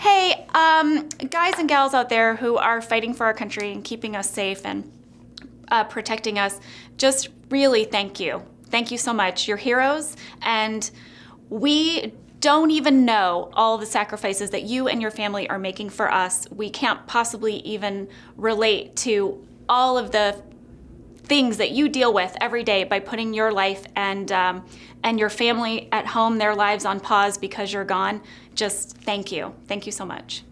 Hey, um, guys and gals out there who are fighting for our country and keeping us safe and uh, protecting us, just really thank you. Thank you so much. You're heroes, and we don't even know all the sacrifices that you and your family are making for us. We can't possibly even relate to all of the things that you deal with every day by putting your life and um, and your family at home, their lives on pause because you're gone. Just thank you. Thank you so much.